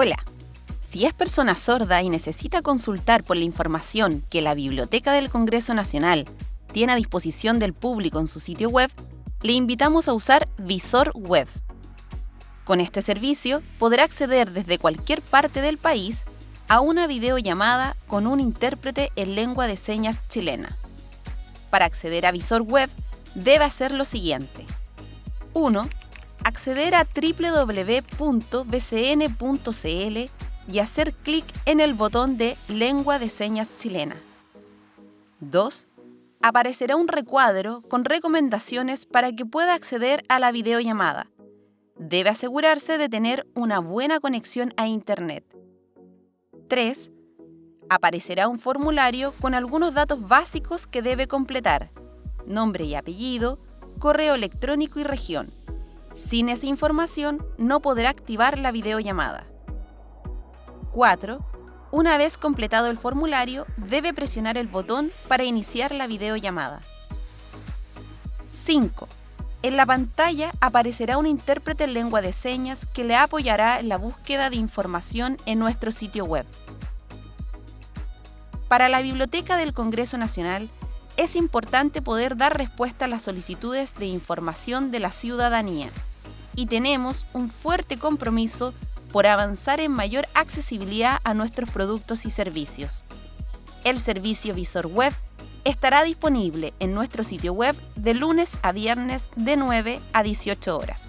Hola. Si es persona sorda y necesita consultar por la información que la Biblioteca del Congreso Nacional tiene a disposición del público en su sitio web, le invitamos a usar Visor Web. Con este servicio podrá acceder desde cualquier parte del país a una videollamada con un intérprete en lengua de señas chilena. Para acceder a Visor Web, debe hacer lo siguiente. 1. Acceder a www.bcn.cl y hacer clic en el botón de Lengua de Señas Chilena. 2. Aparecerá un recuadro con recomendaciones para que pueda acceder a la videollamada. Debe asegurarse de tener una buena conexión a Internet. 3. Aparecerá un formulario con algunos datos básicos que debe completar, nombre y apellido, correo electrónico y región. Sin esa información no podrá activar la videollamada. 4. Una vez completado el formulario, debe presionar el botón para iniciar la videollamada. 5. En la pantalla aparecerá un intérprete en lengua de señas que le apoyará en la búsqueda de información en nuestro sitio web. Para la Biblioteca del Congreso Nacional, es importante poder dar respuesta a las solicitudes de información de la ciudadanía y tenemos un fuerte compromiso por avanzar en mayor accesibilidad a nuestros productos y servicios. El servicio Visor Web estará disponible en nuestro sitio web de lunes a viernes de 9 a 18 horas.